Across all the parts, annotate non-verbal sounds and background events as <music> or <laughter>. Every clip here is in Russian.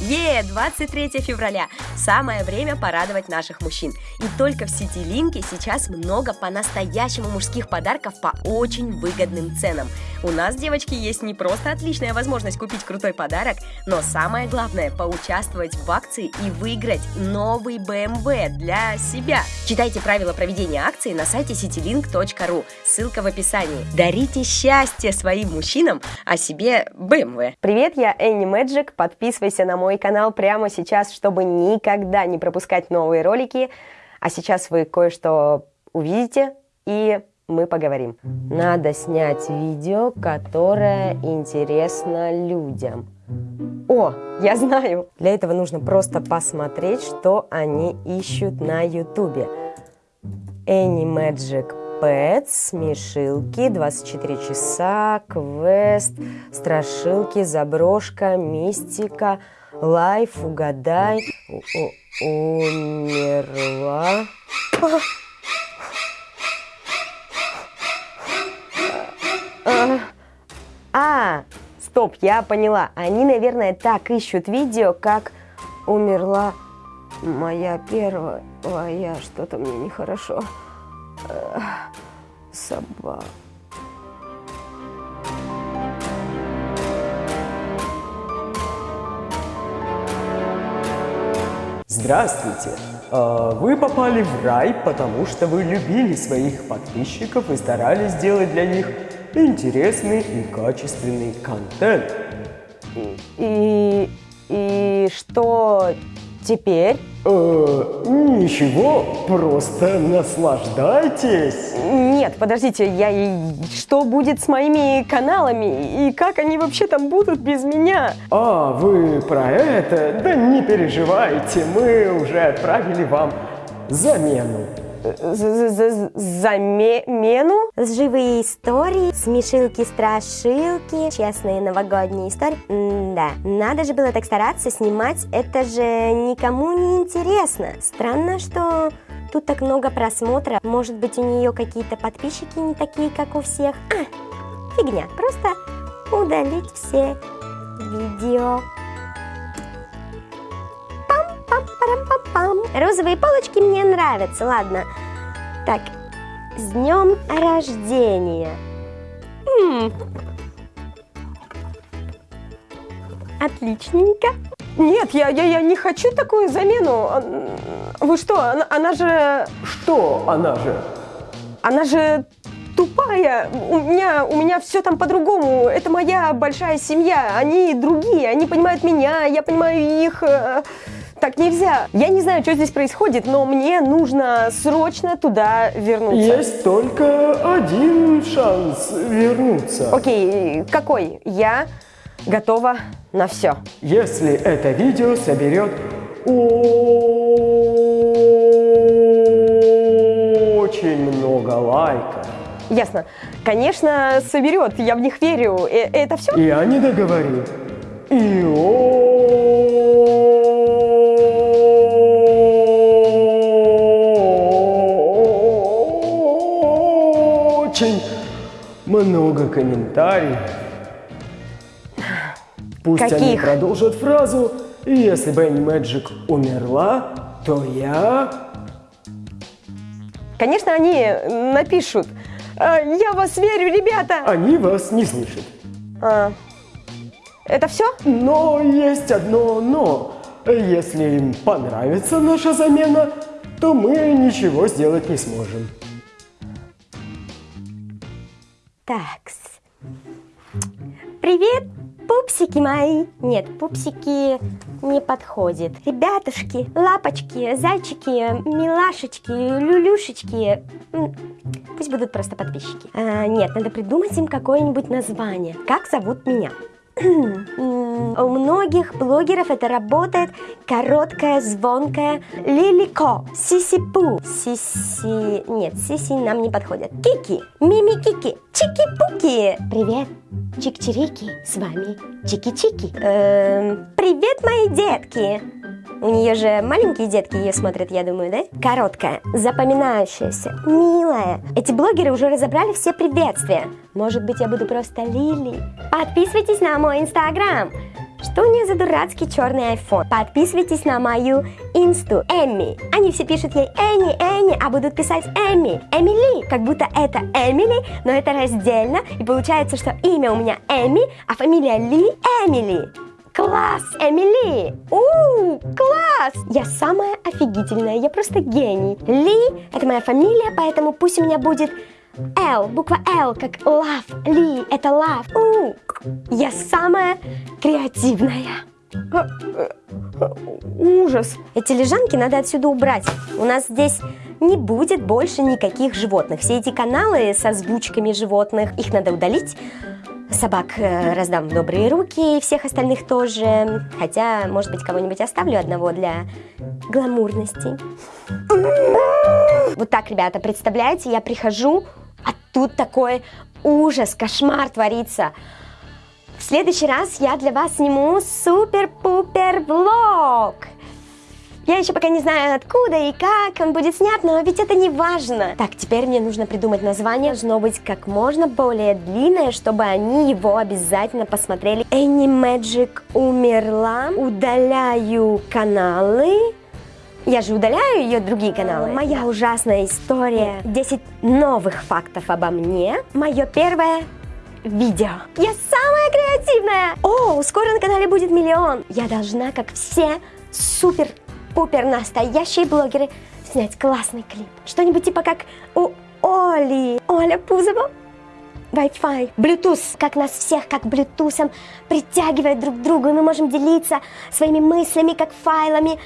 Е, 23 февраля. Самое время порадовать наших мужчин. И только в сети Линки сейчас много по-настоящему мужских подарков по очень выгодным ценам. У нас, девочки, есть не просто отличная возможность купить крутой подарок, но самое главное – поучаствовать в акции и выиграть новый BMW для себя. Читайте правила проведения акции на сайте citylink.ru. Ссылка в описании. Дарите счастье своим мужчинам, а себе BMW. Привет, я Энни Мэджик. Подписывайся на мой канал прямо сейчас, чтобы никогда не пропускать новые ролики. А сейчас вы кое-что увидите и мы поговорим. Надо снять видео, которое интересно людям. О, я знаю! Для этого нужно просто посмотреть, что они ищут на ютубе. Any Magic Pets, смешилки, 24 часа, квест, страшилки, заброшка, мистика, лайф, угадай, умерла. А, стоп, я поняла. Они, наверное, так ищут видео, как умерла моя первая, что-то мне нехорошо. Собака. Здравствуйте! А, вы попали в рай, потому что вы любили своих подписчиков и старались сделать для них интересный и качественный контент. И, и что теперь? Э, ничего, просто наслаждайтесь. Нет, подождите, я что будет с моими каналами и как они вообще там будут без меня? А, вы про это? Да не переживайте, мы уже отправили вам замену замену. Живые истории, смешилки-страшилки, честные новогодние истории. М да, надо же было так стараться снимать, это же никому не интересно. Странно, что тут так много просмотров. Может быть, у нее какие-то подписчики не такие, как у всех. А, фигня, просто удалить все видео. Розовые полочки мне нравятся, ладно. Так, с днем рождения. М -м. Отличненько. Нет, я, я, я не хочу такую замену. Вы что, она, она же... Что она же? Она же тупая. У меня, у меня все там по-другому. Это моя большая семья. Они другие. Они понимают меня, я понимаю их. Так нельзя. Я не знаю, что здесь происходит, но мне нужно срочно туда вернуться. Есть только один шанс вернуться. Окей, какой? Я готова на все. Если это видео соберет очень много лайков. Ясно. Конечно, соберет, я в них верю. Э это все? Я не договорил. И очень много комментариев. Пусть Каких? они продолжат фразу «Если Бенни Мэджик умерла, то я...» Конечно, они напишут «Э, «Я вас верю, ребята!» Они вас не слышат. А, это все? Но есть одно «но». Если им понравится наша замена, то мы ничего сделать не сможем. Такс. Привет, пупсики мои. Нет, пупсики не подходит. Ребятушки, лапочки, зайчики, милашечки, люлюшечки. Пусть будут просто подписчики. А, нет, надо придумать им какое-нибудь название. Как зовут меня? <clears throat> У многих блогеров это работает короткая, звонкая Лилико, Сисипу, Сиси... Нет, Сиси нам не подходит. Кики, Мими-Кики, Чики-Пуки. Привет, Чик-Чирики, с вами Чики-Чики. Эм, привет, мои детки. У нее же маленькие детки ее смотрят, я думаю, да? Короткая, запоминающаяся, милая. Эти блогеры уже разобрали все приветствия. Может быть, я буду просто Лили? Подписывайтесь на мой инстаграм. Что у нее за дурацкий черный iPhone? Подписывайтесь на мою инсту Эми. Они все пишут ей Энни, Энни, а будут писать Эми, Эмили, как будто это Эмили, но это раздельно, и получается, что имя у меня Эми, а фамилия Ли Эмили. Класс, Эмили! У, класс! Я самая офигительная, я просто гений. Ли – это моя фамилия, поэтому пусть у меня будет Л, буква Л, как love, Ли – это love. У, я самая креативная. Ужас. Эти лежанки надо отсюда убрать. У нас здесь не будет больше никаких животных. Все эти каналы с озвучками животных, их надо удалить. Собак э, раздам в добрые руки, и всех остальных тоже. Хотя, может быть, кого-нибудь оставлю одного для гламурности. Вот так, ребята, представляете, я прихожу, а тут такой ужас, кошмар творится. В следующий раз я для вас сниму супер-пупер влог. Я еще пока не знаю откуда и как он будет снят, но ведь это не важно. Так, теперь мне нужно придумать название. Должно быть как можно более длинное, чтобы они его обязательно посмотрели. Энни Мэджик умерла. Удаляю каналы. Я же удаляю ее другие каналы. Моя ужасная история. 10 новых фактов обо мне. Мое первое видео. Я самая креативная! О, скоро на канале будет миллион. Я должна, как все супер-пупер настоящие блогеры, снять классный клип. Что-нибудь типа как у Оли. Оля Пузова. Wi-Fi, Bluetooth, как нас всех, как Bluetooth притягивает друг к другу, мы можем делиться своими мыслями, как файлами.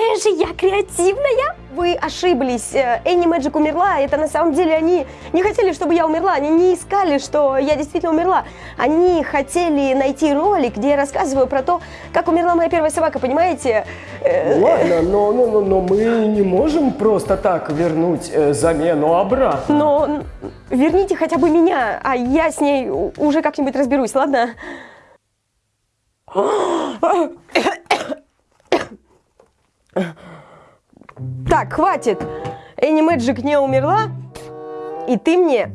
Какая же я креативная! Вы ошиблись. Э, Энни Мэджик умерла. Это на самом деле они не хотели, чтобы я умерла. Они не искали, что я действительно умерла. Они хотели найти ролик, где я рассказываю про то, как умерла моя первая собака, понимаете? Э, Ладно, но, но, но, но мы не можем просто так вернуть э, замену обратно. Но верните хотя бы меня, а я с ней уже как-нибудь разберусь, ладно? <gasps> <gasps> Так, хватит. Энни Мэджик не умерла, и ты мне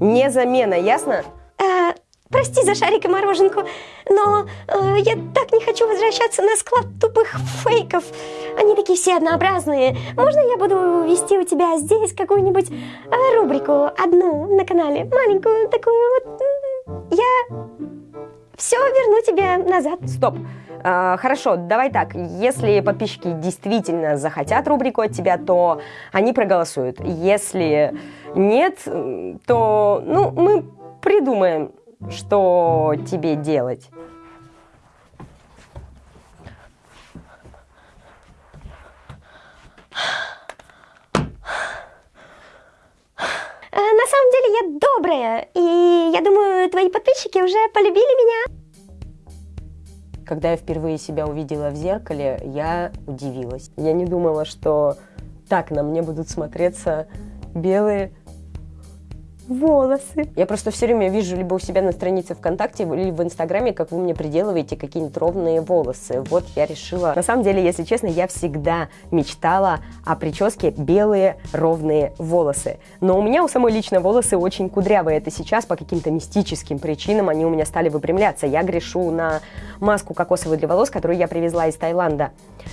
не замена, ясно? Э, прости за шарик и мороженку, но э, я так не хочу возвращаться на склад тупых фейков. Они такие все однообразные. Можно я буду вести у тебя здесь какую-нибудь э, рубрику, одну на канале, маленькую такую вот? Я все верну тебе назад. Стоп. А, хорошо, давай так. Если подписчики действительно захотят рубрику от тебя, то они проголосуют. Если нет, то ну, мы придумаем, что тебе делать. Э, на самом деле я добрая, и я думаю, твои подписчики уже полюбили меня. Когда я впервые себя увидела в зеркале, я удивилась. Я не думала, что так на мне будут смотреться белые волосы. Я просто все время вижу либо у себя на странице ВКонтакте, либо в Инстаграме, как вы мне приделываете какие-нибудь ровные волосы. Вот я решила. На самом деле, если честно, я всегда мечтала о прическе белые ровные волосы. Но у меня у самой лично волосы очень кудрявые. Это сейчас по каким-то мистическим причинам они у меня стали выпрямляться. Я грешу на маску кокосовую для волос, которую я привезла из Таиланда.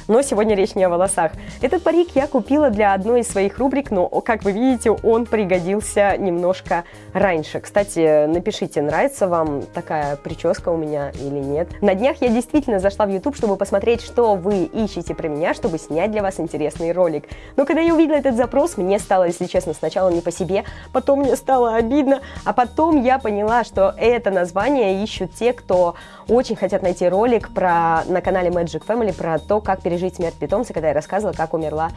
Но сегодня речь не о волосах. Этот парик я купила для одной из своих рубрик, но, как вы видите, он пригодился немножко раньше. Кстати, напишите, нравится вам такая прическа у меня или нет. На днях я действительно зашла в YouTube, чтобы посмотреть, что вы ищете про меня, чтобы снять для вас интересный ролик. Но когда я увидела этот запрос, мне стало, если честно, сначала не по себе, потом мне стало обидно, а потом я поняла, что это название ищут те, кто очень хотят найти ролик про, на канале Magic Family про то, как пережить смерть питомца, когда я рассказывала, как умерла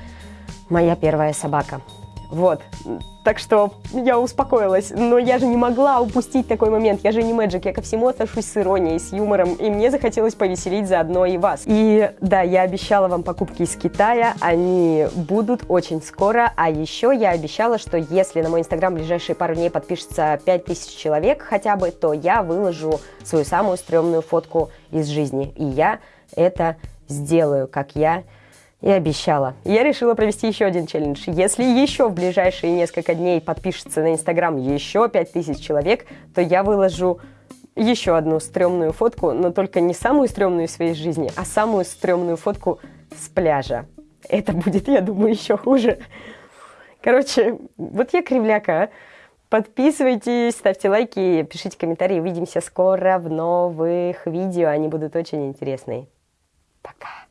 моя первая собака. Вот. Так что я успокоилась. Но я же не могла упустить такой момент. Я же не Мэджик, я ко всему отношусь с иронией, с юмором. И мне захотелось повеселить заодно и вас. И да, я обещала вам покупки из Китая. Они будут очень скоро. А еще я обещала, что если на мой инстаграм в ближайшие пару дней подпишется 5000 человек хотя бы, то я выложу свою самую стрёмную фотку из жизни. И я это сделаю, как я и обещала. Я решила провести еще один челлендж. Если еще в ближайшие несколько дней подпишется на Инстаграм еще 5000 человек, то я выложу еще одну стрёмную фотку, но только не самую стрёмную в своей жизни, а самую стрёмную фотку с пляжа. Это будет, я думаю, еще хуже. Короче, вот я кривляка. Подписывайтесь, ставьте лайки, пишите комментарии. Увидимся скоро в новых видео. Они будут очень интересные. Пока.